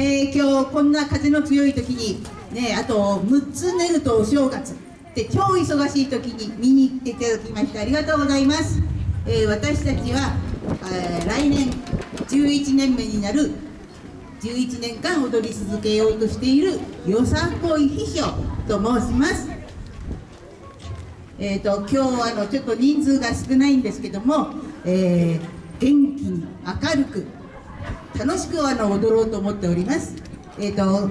えー、今日こんな風の強い時にねあと6つ寝るとお正月で超忙しい時に見に来ていただきましてありがとうございます、えー、私たちは、えー、来年11年目になる11年間踊り続けようとしているよさこい秘書と申します。えーと、今日はあのちょっと人数が少ないんですけども、えー、元気に明るく楽しくあの踊ろうと思っております、えーと、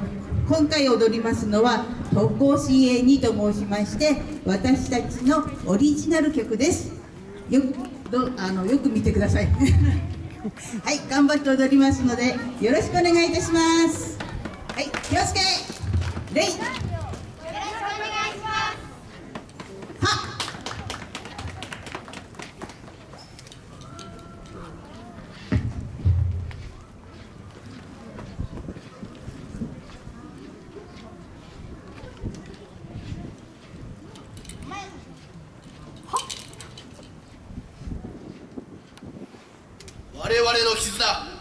今回踊りますのは「特攻 CA2」と申しまして私たちのオリジナル曲です。よどあのよく見てください。はい頑張って踊りますのでよろしくお願いいたします。はい気をつけ。レ絆。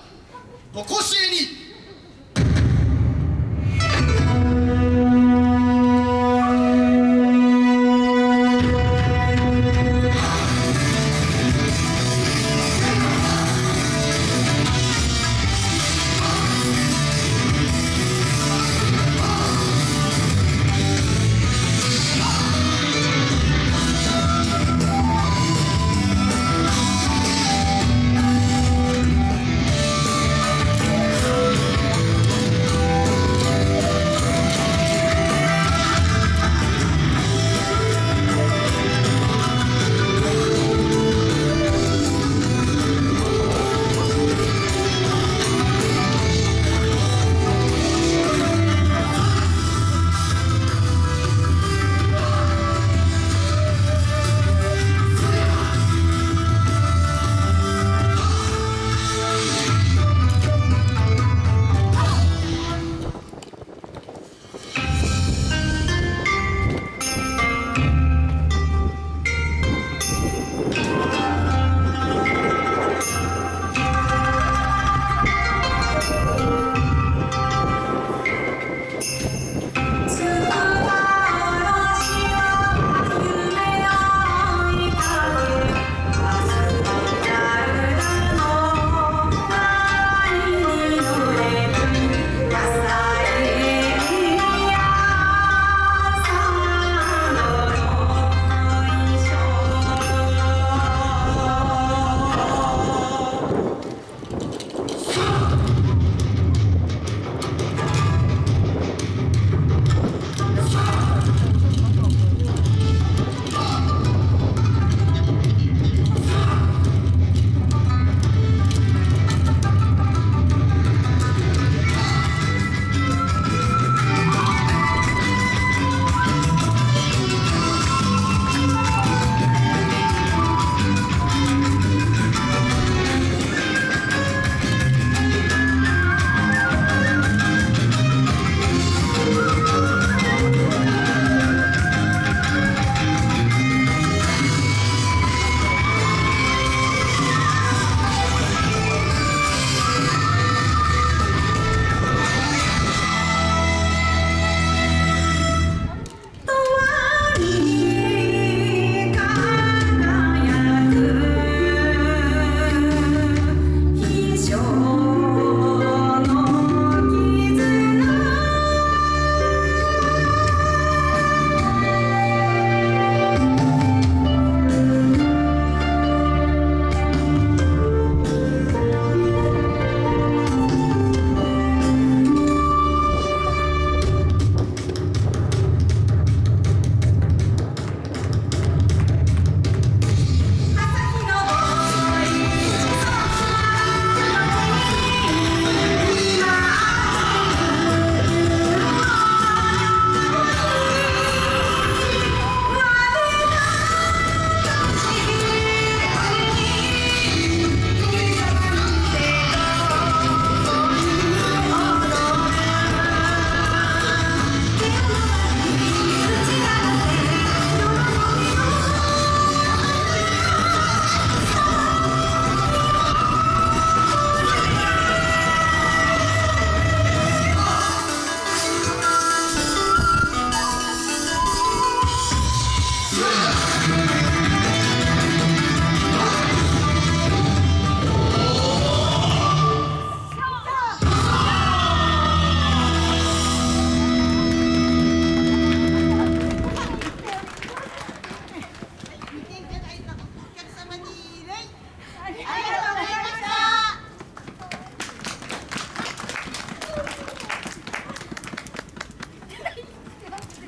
とこしえに